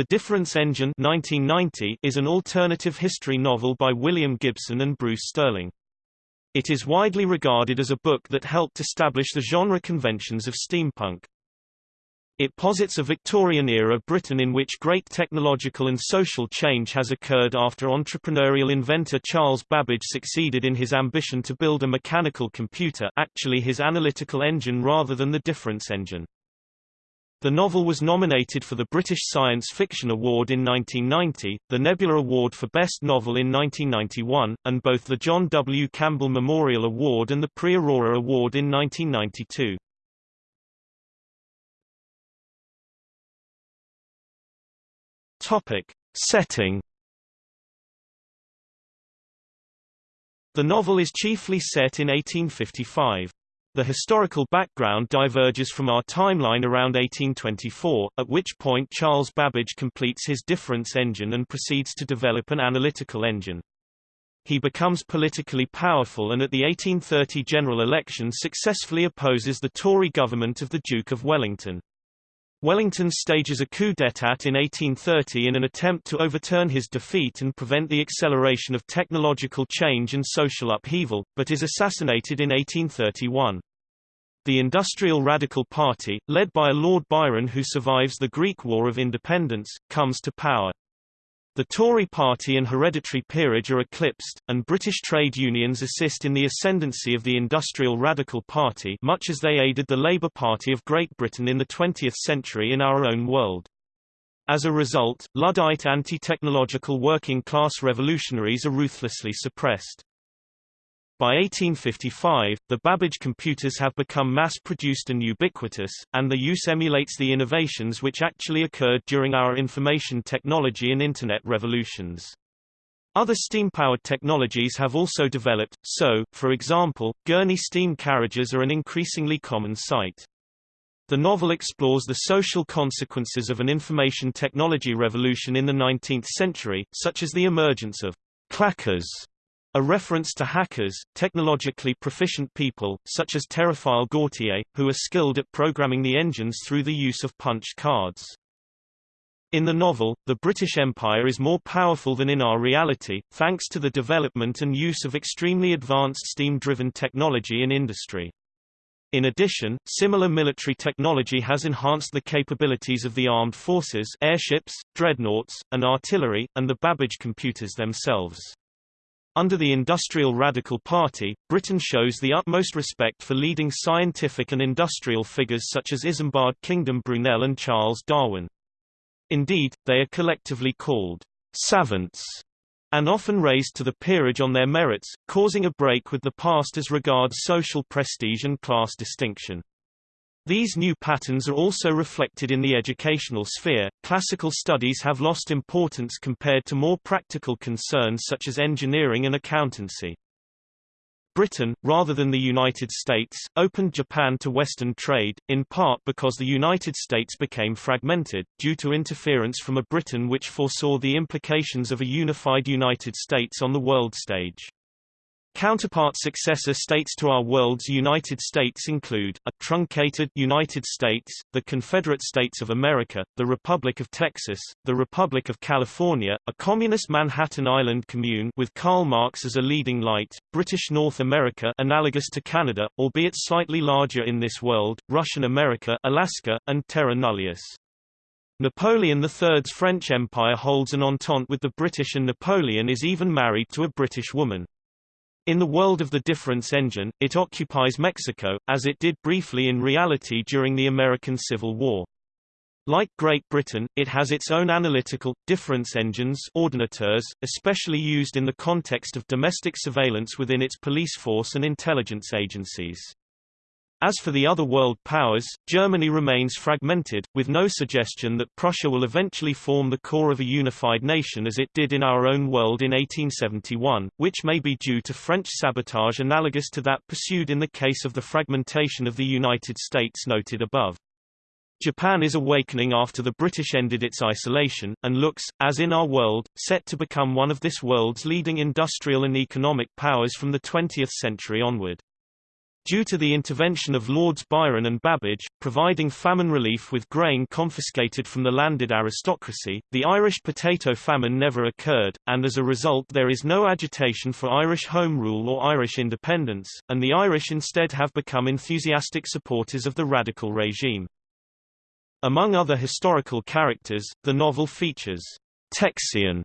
The Difference Engine 1990 is an alternative history novel by William Gibson and Bruce Sterling. It is widely regarded as a book that helped establish the genre conventions of steampunk. It posits a Victorian-era Britain in which great technological and social change has occurred after entrepreneurial inventor Charles Babbage succeeded in his ambition to build a mechanical computer actually his analytical engine rather than the difference engine. The novel was nominated for the British Science Fiction Award in 1990, the Nebula Award for Best Novel in 1991, and both the John W. Campbell Memorial Award and the Prix Aurora Award in 1992. Topic. Setting The novel is chiefly set in 1855. The historical background diverges from our timeline around 1824, at which point Charles Babbage completes his difference engine and proceeds to develop an analytical engine. He becomes politically powerful and at the 1830 general election successfully opposes the Tory government of the Duke of Wellington. Wellington stages a coup d'état in 1830 in an attempt to overturn his defeat and prevent the acceleration of technological change and social upheaval, but is assassinated in 1831. The Industrial Radical Party, led by a Lord Byron who survives the Greek War of Independence, comes to power. The Tory party and hereditary peerage are eclipsed, and British trade unions assist in the ascendancy of the Industrial Radical Party much as they aided the Labour Party of Great Britain in the 20th century in our own world. As a result, Luddite anti-technological working-class revolutionaries are ruthlessly suppressed. By 1855, the Babbage computers have become mass-produced and ubiquitous, and the use emulates the innovations which actually occurred during our information technology and Internet revolutions. Other steam-powered technologies have also developed, so, for example, gurney steam carriages are an increasingly common sight. The novel explores the social consequences of an information technology revolution in the 19th century, such as the emergence of clackers a reference to hackers, technologically proficient people, such as Théophile Gautier, who are skilled at programming the engines through the use of punched cards. In the novel, the British Empire is more powerful than in our reality, thanks to the development and use of extremely advanced steam-driven technology and industry. In addition, similar military technology has enhanced the capabilities of the armed forces airships, dreadnoughts, and artillery, and the Babbage computers themselves. Under the Industrial Radical Party, Britain shows the utmost respect for leading scientific and industrial figures such as Isambard Kingdom Brunel and Charles Darwin. Indeed, they are collectively called savants and often raised to the peerage on their merits, causing a break with the past as regards social prestige and class distinction. These new patterns are also reflected in the educational sphere. Classical studies have lost importance compared to more practical concerns such as engineering and accountancy. Britain, rather than the United States, opened Japan to Western trade, in part because the United States became fragmented, due to interference from a Britain which foresaw the implications of a unified United States on the world stage. Counterpart successor states to our world's United States include, a truncated United States, the Confederate States of America, the Republic of Texas, the Republic of California, a communist Manhattan Island commune with Karl Marx as a leading light, British North America analogous to Canada, albeit slightly larger in this world, Russian America Alaska, and Terra Nullius. Napoleon III's French Empire holds an entente with the British and Napoleon is even married to a British woman. In the world of the difference engine, it occupies Mexico, as it did briefly in reality during the American Civil War. Like Great Britain, it has its own analytical, difference engines ordinateurs, especially used in the context of domestic surveillance within its police force and intelligence agencies. As for the other world powers, Germany remains fragmented, with no suggestion that Prussia will eventually form the core of a unified nation as it did in our own world in 1871, which may be due to French sabotage analogous to that pursued in the case of the fragmentation of the United States noted above. Japan is awakening after the British ended its isolation, and looks, as in our world, set to become one of this world's leading industrial and economic powers from the 20th century onward. Due to the intervention of Lords Byron and Babbage, providing famine relief with grain confiscated from the landed aristocracy, the Irish potato famine never occurred, and as a result there is no agitation for Irish Home Rule or Irish independence, and the Irish instead have become enthusiastic supporters of the radical regime. Among other historical characters, the novel features Texian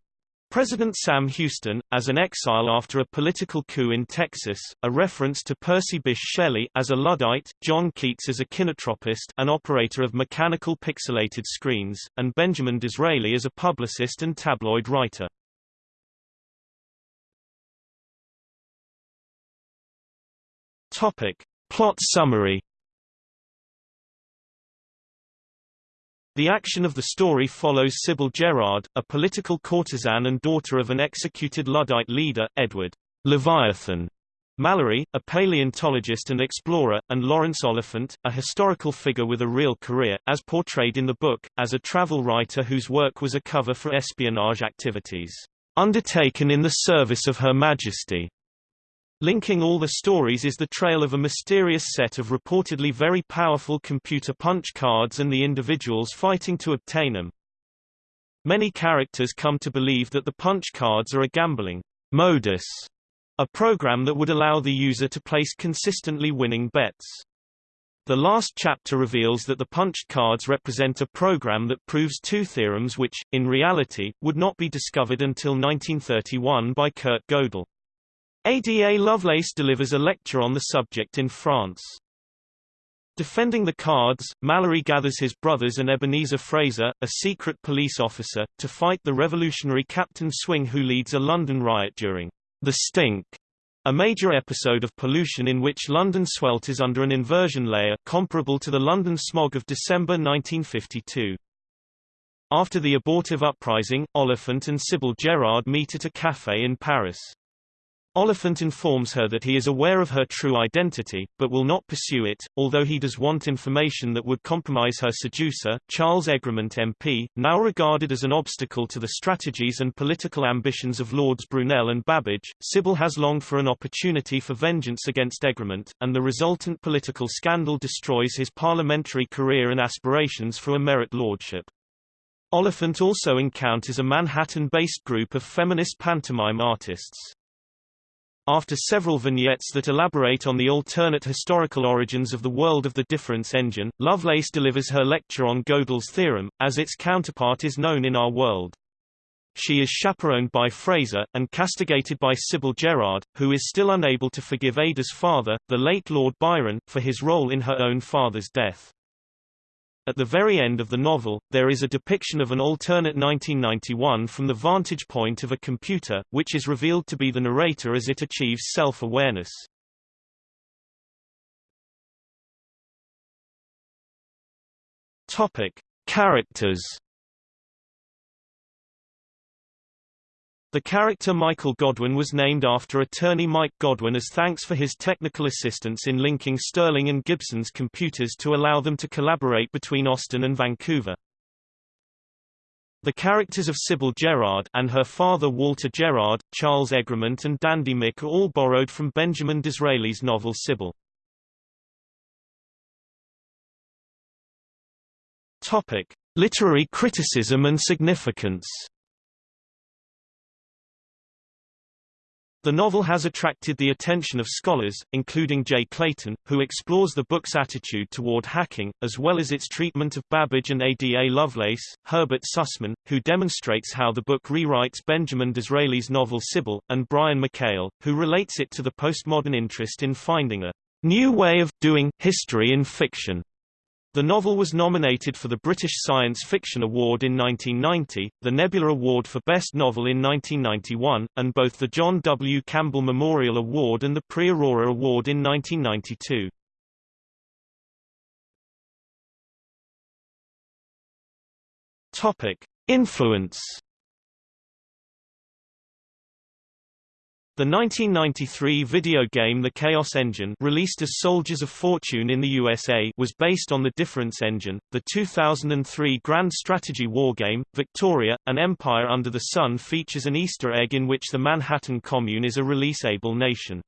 President Sam Houston, as an exile after a political coup in Texas, a reference to Percy Bysshe Shelley as a Luddite, John Keats as a kinotropist an operator of mechanical pixelated screens, and Benjamin Disraeli as a publicist and tabloid writer. Topic. Plot summary The action of the story follows Sybil Gerard, a political courtesan and daughter of an executed Luddite leader, Edward Leviathan Mallory, a paleontologist and explorer, and Lawrence Oliphant, a historical figure with a real career, as portrayed in the book, as a travel writer whose work was a cover for espionage activities undertaken in the service of Her Majesty. Linking all the stories is the trail of a mysterious set of reportedly very powerful computer punch cards and the individuals fighting to obtain them. Many characters come to believe that the punch cards are a gambling modus, a program that would allow the user to place consistently winning bets. The last chapter reveals that the punched cards represent a program that proves two theorems which, in reality, would not be discovered until 1931 by Kurt Gödel. Ada Lovelace delivers a lecture on the subject in France. Defending the cards, Mallory gathers his brothers and Ebenezer Fraser, a secret police officer, to fight the revolutionary Captain Swing who leads a London riot during the Stink, a major episode of pollution in which London swelters under an inversion layer comparable to the London smog of December 1952. After the abortive uprising, Oliphant and Sybil Gerard meet at a café in Paris. Oliphant informs her that he is aware of her true identity, but will not pursue it, although he does want information that would compromise her seducer, Charles Egremont MP, now regarded as an obstacle to the strategies and political ambitions of Lords Brunel and Babbage. Sybil has longed for an opportunity for vengeance against Egremont, and the resultant political scandal destroys his parliamentary career and aspirations for a merit lordship. Oliphant also encounters a Manhattan-based group of feminist pantomime artists. After several vignettes that elaborate on the alternate historical origins of the world of the difference engine, Lovelace delivers her lecture on Gödel's theorem, as its counterpart is known in our world. She is chaperoned by Fraser, and castigated by Sybil Gerard, who is still unable to forgive Ada's father, the late Lord Byron, for his role in her own father's death. At the very end of the novel, there is a depiction of an alternate 1991 from the vantage point of a computer, which is revealed to be the narrator as it achieves self-awareness. Topic: Characters The character Michael Godwin was named after attorney Mike Godwin as thanks for his technical assistance in linking Sterling and Gibson's computers to allow them to collaborate between Austin and Vancouver. The characters of Sybil Gerard and her father Walter Gerard, Charles Egremont and Dandy Mick are all borrowed from Benjamin Disraeli's novel Sybil. Topic: Literary criticism and significance The novel has attracted the attention of scholars, including Jay Clayton, who explores the book's attitude toward hacking, as well as its treatment of Babbage and Ada Lovelace, Herbert Sussman, who demonstrates how the book rewrites Benjamin Disraeli's novel Sybil, and Brian McHale, who relates it to the postmodern interest in finding a new way of doing history in fiction. The novel was nominated for the British Science Fiction Award in 1990, the Nebula Award for Best Novel in 1991, and both the John W. Campbell Memorial Award and the Prix Aurora Award in 1992. Topic: Influence The 1993 video game The Chaos Engine released as Soldiers of Fortune in the USA was based on the Difference Engine. The 2003 grand strategy wargame, Victoria, An Empire Under the Sun features an Easter egg in which the Manhattan Commune is a release-able nation.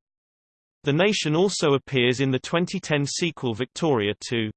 The Nation also appears in the 2010 sequel Victoria 2.